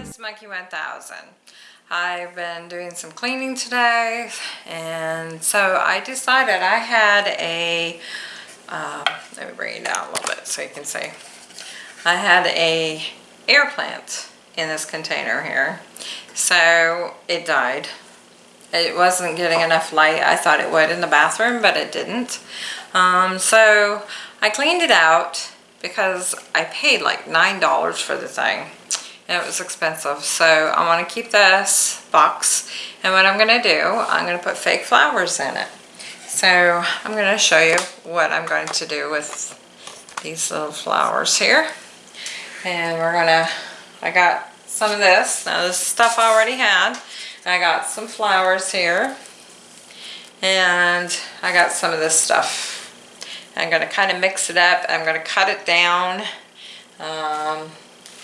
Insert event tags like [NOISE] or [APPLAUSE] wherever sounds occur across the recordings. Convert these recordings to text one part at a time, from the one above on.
Miss Monkey 1000. I've been doing some cleaning today and so I decided I had a, uh, let me bring it down a little bit so you can see. I had a air plant in this container here. So it died. It wasn't getting enough light. I thought it would in the bathroom, but it didn't. Um, so I cleaned it out because I paid like $9 for the thing and it was expensive. So I want to keep this box and what I'm going to do, I'm going to put fake flowers in it. So I'm going to show you what I'm going to do with these little flowers here. And we're going to, I got some of this. Now this stuff I already had. I got some flowers here. And I got some of this stuff. I'm going to kind of mix it up. I'm going to cut it down. Um,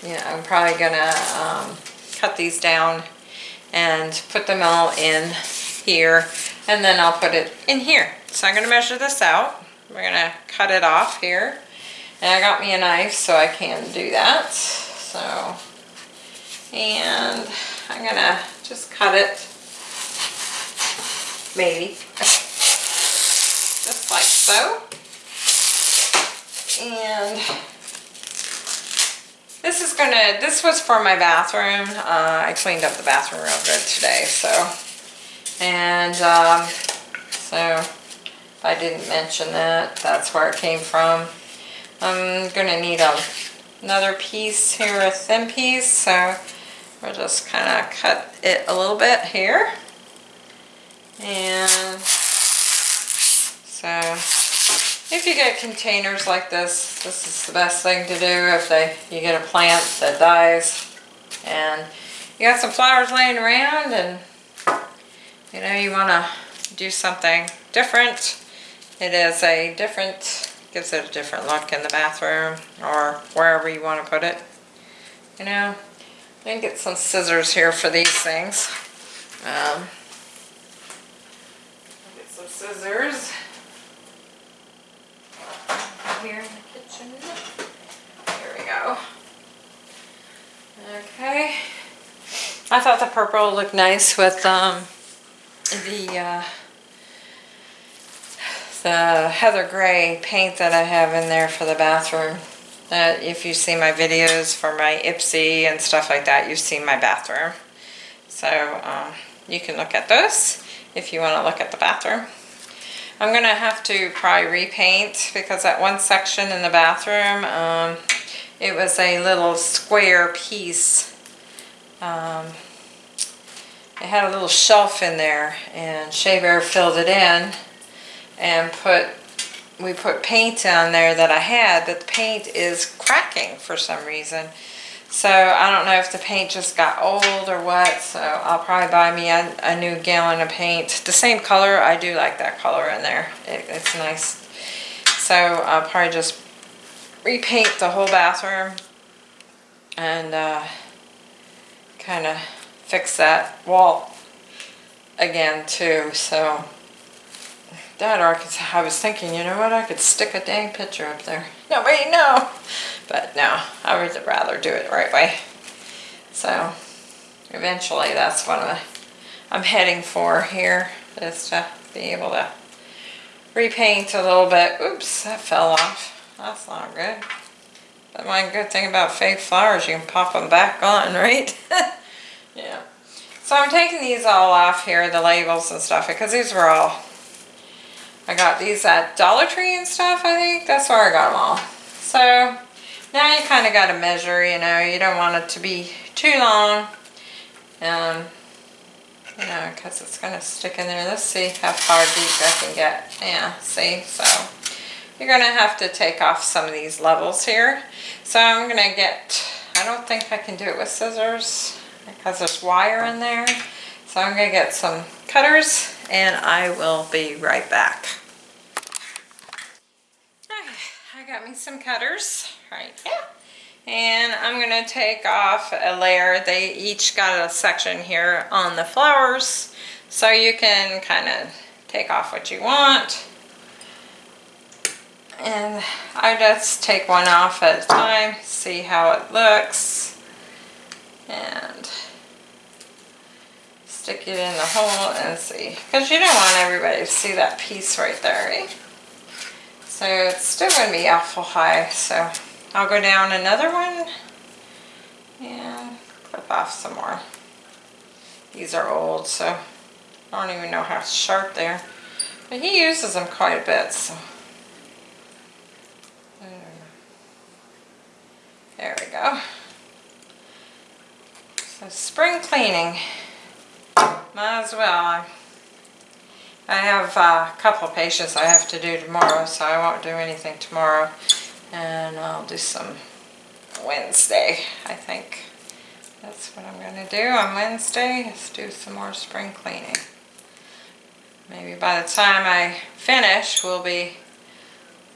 yeah, I'm probably gonna um, cut these down and put them all in here and then I'll put it in here. So I'm gonna measure this out. We're gonna cut it off here. And I got me a knife so I can do that. So, and I'm gonna just cut it, maybe, [LAUGHS] just like so. And this is gonna, this was for my bathroom. Uh, I cleaned up the bathroom real good today, so. And um, so, if I didn't mention that, that's where it came from. I'm gonna need a, another piece here, a thin piece, so we'll just kind of cut it a little bit here. And so if you get containers like this, this is the best thing to do if they you get a plant that dies and you got some flowers laying around and you know you want to do something different. It is a different, gives it a different look in the bathroom or wherever you want to put it. You know, can get some scissors here for these things. Um, get some scissors here in the kitchen. Here we go. Okay. I thought the purple looked nice with um, the uh, the heather gray paint that I have in there for the bathroom. That if you see my videos for my Ipsy and stuff like that, you've seen my bathroom. So um, you can look at those if you want to look at the bathroom. I'm going to have to probably repaint because that one section in the bathroom, um, it was a little square piece. Um, it had a little shelf in there and Shea Bear filled it in and put we put paint on there that I had, but the paint is cracking for some reason. So I don't know if the paint just got old or what, so I'll probably buy me a, a new gallon of paint. The same color, I do like that color in there. It, it's nice. So I'll probably just repaint the whole bathroom and uh, kind of fix that wall again too. So that or I was thinking, you know what, I could stick a dang picture up there. Nobody know. But no, I would rather do it the right way. So eventually that's what I'm heading for here, is to be able to repaint a little bit. Oops, that fell off. That's not good. But one good thing about fake flowers, you can pop them back on, [LAUGHS] right? yeah. So I'm taking these all off here, the labels and stuff, because these were all, I got these at Dollar Tree and stuff, I think. That's where I got them all. So now you kind of got to measure, you know, you don't want it to be too long. Um, you know, because it's going to stick in there. Let's see how far deep I can get. Yeah, see, so you're going to have to take off some of these levels here. So I'm going to get, I don't think I can do it with scissors because there's wire in there. So I'm going to get some cutters and I will be right back. I got me some cutters right here. And I'm going to take off a layer. They each got a section here on the flowers. So you can kind of take off what you want. And I just take one off at a time, see how it looks. And stick it in the hole and see. Because you don't want everybody to see that piece right there, right? So it's still going to be awful high. So I'll go down another one and clip off some more. These are old, so I don't even know how sharp they are. But he uses them quite a bit, so. There we go. So spring cleaning, might as well. I have a couple of patients I have to do tomorrow, so I won't do anything tomorrow. And I'll do some Wednesday, I think. That's what I'm going to do on Wednesday, is do some more spring cleaning. Maybe by the time I finish, we'll be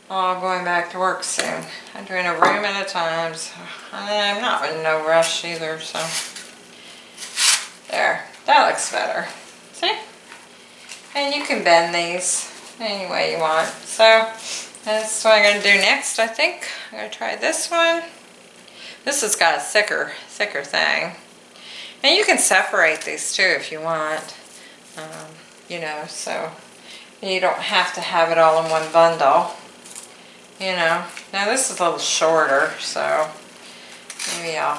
all going back to work soon. I'm doing a room at a time, so I'm not in no rush either, so. There, that looks better. See? And you can bend these any way you want. So, that's what I'm going to do next, I think. I'm going to try this one. This has got a thicker, thicker thing. And you can separate these too if you want. Um, you know, so you don't have to have it all in one bundle. You know, now this is a little shorter, so maybe I'll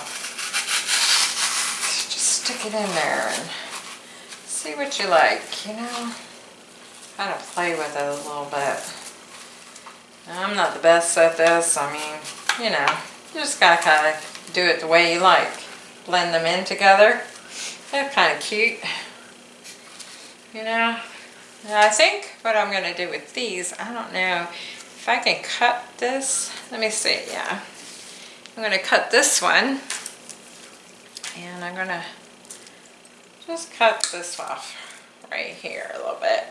just stick it in there and see what you like, you know. Kind of play with it a little bit. I'm not the best at this, I mean, you know, you just gotta kind of do it the way you like. Blend them in together. They're kind of cute. You know, I think what I'm to do with these, I don't know if I can cut this. Let me see, yeah. I'm to cut this one. And I'm to just cut this off right here a little bit.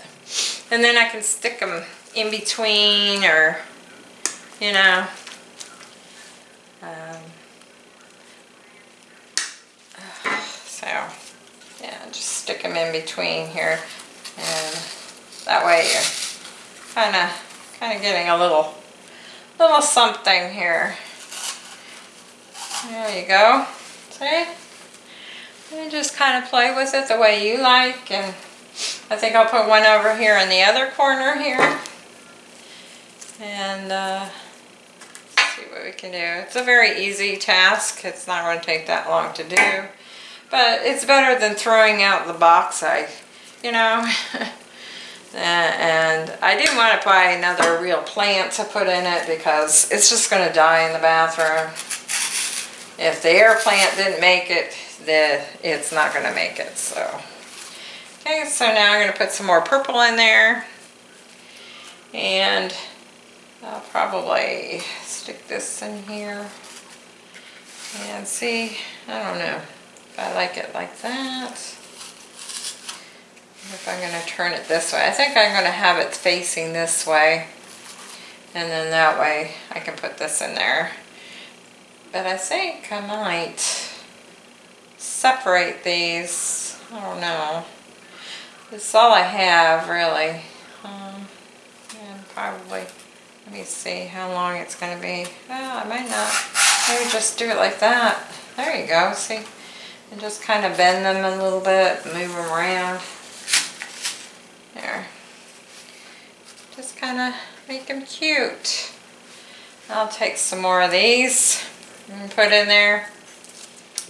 And then I can stick them in between or, you know, um, so, yeah, just stick them in between here. And that way you're kind of kind of getting a little little something here. There you go. See? And just kind of play with it the way you like. And I think I'll put one over here in the other corner here. And uh, see what we can do. It's a very easy task. It's not going to take that long to do. But it's better than throwing out the box I, you know. [LAUGHS] and I didn't want to buy another real plant to put in it because it's just going to die in the bathroom. If the air plant didn't make it, then it's not going to make it. So, okay, so now I'm going to put some more purple in there. And I'll probably stick this in here. And see, I don't know if I like it like that if I'm going to turn it this way. I think I'm going to have it facing this way. And then that way I can put this in there. But I think I might separate these. I don't know. Is all I have really. Um, and probably, let me see how long it's going to be. Well, I might not. Maybe just do it like that. There you go, see? And just kind of bend them a little bit, move them around. There. Just kind of make them cute. I'll take some more of these and put in there.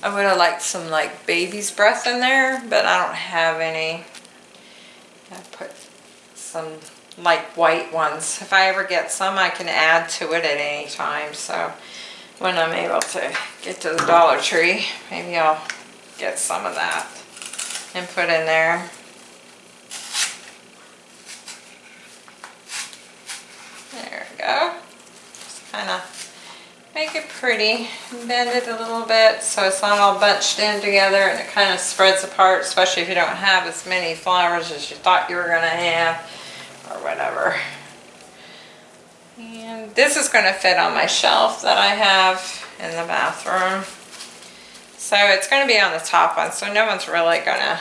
I would have liked some like baby's breath in there, but I don't have any. I put some like white ones. If I ever get some, I can add to it at any time. So when I'm able to get to the Dollar Tree, maybe I'll get some of that and put in there. go. Just kind of make it pretty. Bend it a little bit so it's not all bunched in together and it kind of spreads apart, especially if you don't have as many flowers as you thought you were going to have or whatever. And this is going to fit on my shelf that I have in the bathroom. So it's going to be on the top one, so no one's really going to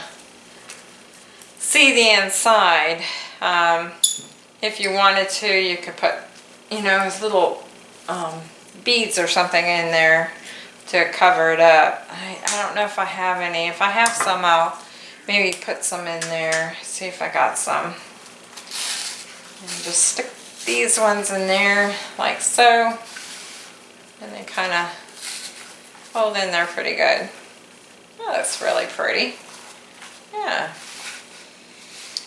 see the inside. Um, if you wanted to, you could put you know, his little um, beads or something in there to cover it up. I, I don't know if I have any. If I have some, I'll maybe put some in there, see if I got some. And just stick these ones in there like so. And they kind of hold in there pretty good. Oh, that's really pretty. Yeah.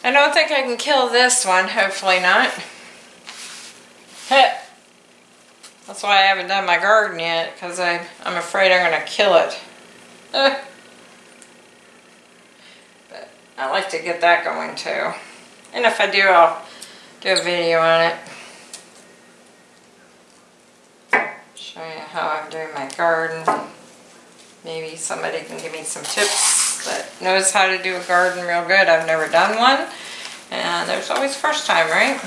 I don't think I can kill this one, hopefully not. Heh. That's why I haven't done my garden yet, because I'm afraid I'm going to kill it. But I like to get that going too. And if I do, I'll do a video on it. Show you how I'm doing my garden. Maybe somebody can give me some tips that knows how to do a garden real good. I've never done one. And there's always first time, right?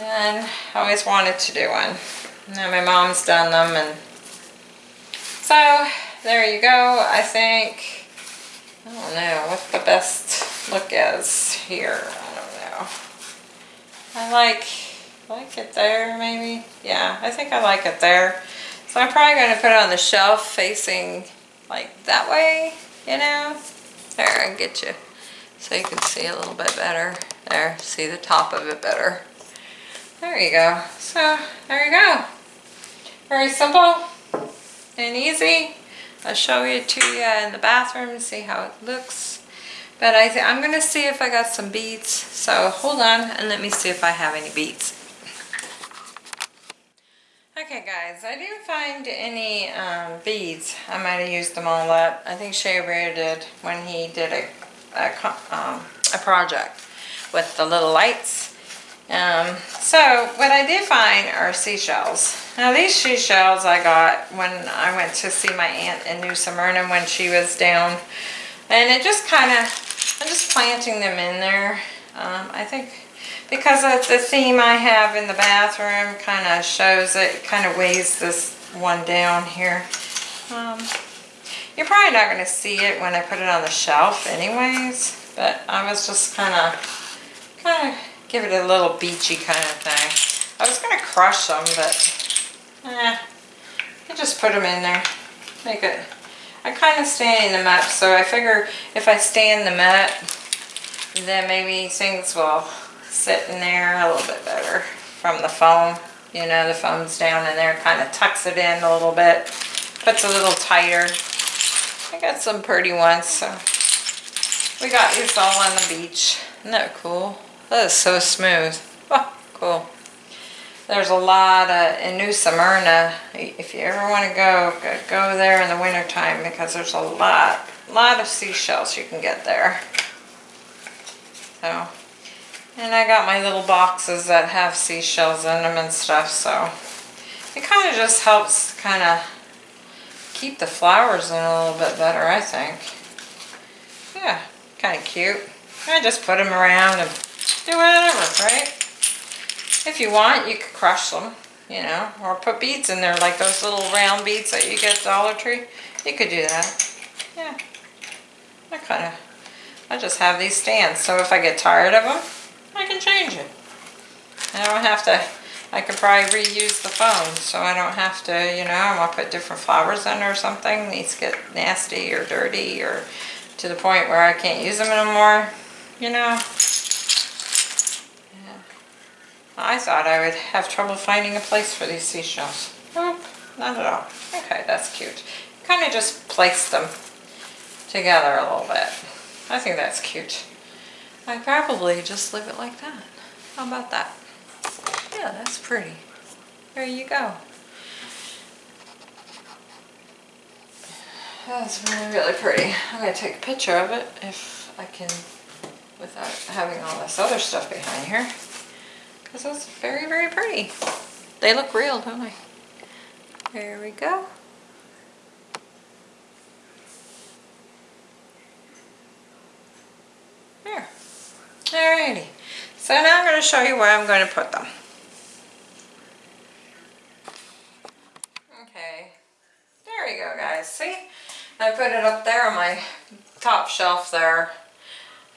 And I always wanted to do one. Now my mom's done them and so there you go. I think, I don't know what the best look is here. I don't know. I like, like it there maybe. Yeah, I think I like it there. So I'm probably going to put it on the shelf facing like that way, you know. There, I can get you so you can see a little bit better. There, see the top of it better. There you go. So, there you go. Very simple and easy. I'll show it to you in the bathroom see how it looks. But I I'm going to see if I got some beads. So hold on and let me see if I have any beads. Okay guys, I didn't find any um, beads. I might have used them all up. I think Shea Bear did when he did a, a, um, a project with the little lights. Um, so what I did find are seashells. Now these seashells I got when I went to see my aunt in New Smyrna when she was down. And it just kind of, I'm just planting them in there. Um, I think because of the theme I have in the bathroom kind of shows it, kind of weighs this one down here. Um, you're probably not going to see it when I put it on the shelf anyways, but I was just kind of, kind of give it a little beachy kind of thing. I was going to crush them, but eh, I just put them in there. Make it, I kind of stand in the mat, so I figure if I stand the mat, then maybe things will sit in there a little bit better from the foam. You know, the foam's down in there, kind of tucks it in a little bit, puts a little tighter. I got some pretty ones, so we got these all on the beach. Isn't that cool? That is so smooth. Oh, cool. There's a lot of, in New Smyrna, if you ever want to go, go there in the wintertime because there's a lot, lot of seashells you can get there. So, and I got my little boxes that have seashells in them and stuff, so it kind of just helps kind of keep the flowers in a little bit better, I think. Yeah, kind of cute. I just put them around and do whatever, right? If you want, you could crush them, you know, or put beads in there, like those little round beads that you get at Dollar Tree. You could do that. Yeah. I kind of, I just have these stands, so if I get tired of them, I can change it. I don't have to, I could probably reuse the phone, so I don't have to, you know, I want to put different flowers in or something. These get nasty or dirty or to the point where I can't use them anymore, you know. I thought I would have trouble finding a place for these seashells. Nope, not at all. Okay, that's cute. Kind of just place them together a little bit. I think that's cute. I probably just leave it like that. How about that? Yeah, that's pretty. There you go. That's really, really pretty. I'm going to take a picture of it if I can without having all this other stuff behind here. Because it's very, very pretty. They look real, don't they? There we go. There. Alrighty. So now I'm going to show you where I'm going to put them. Okay. There we go, guys. See? I put it up there on my top shelf there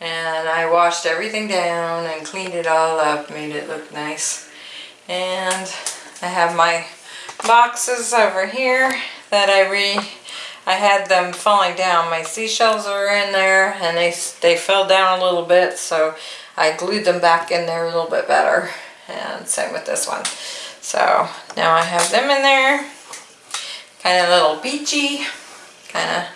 and I washed everything down and cleaned it all up, made it look nice. And I have my boxes over here that I re I had them falling down. My seashells are in there and they, they fell down a little bit so I glued them back in there a little bit better and same with this one. So now I have them in there. Kind of little beachy. Kind of,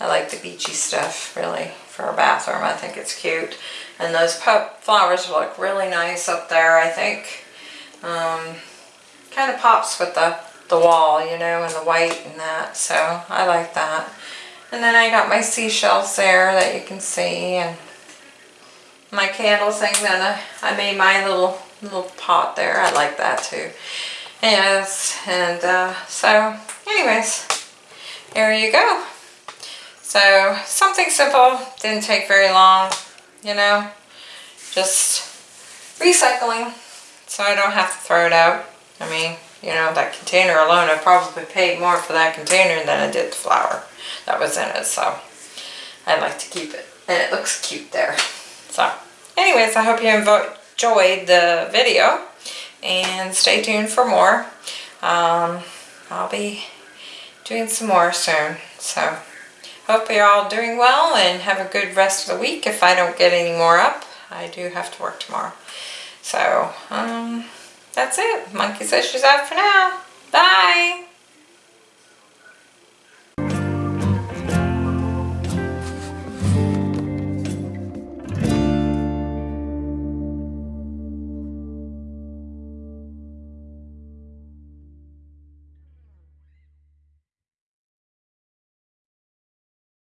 I like the beachy stuff really for a bathroom. I think it's cute. And those flowers look really nice up there I think. Um, kind of pops with the, the wall, you know, and the white and that. So I like that. And then I got my seashells there that you can see and my candle thing that I, I made my little little pot there. I like that too. Yes, and uh, so anyways, there you go. So something simple, didn't take very long, you know, just recycling so I don't have to throw it out. I mean, you know, that container alone, I probably paid more for that container than I did the flower that was in it, so I'd like to keep it. And it looks cute there. So, anyways, I hope you enjoyed the video and stay tuned for more. Um, I'll be doing some more soon, so hope you're all doing well and have a good rest of the week. If I don't get any more up, I do have to work tomorrow. So, um, that's it. Monkey says she's out for now. Bye.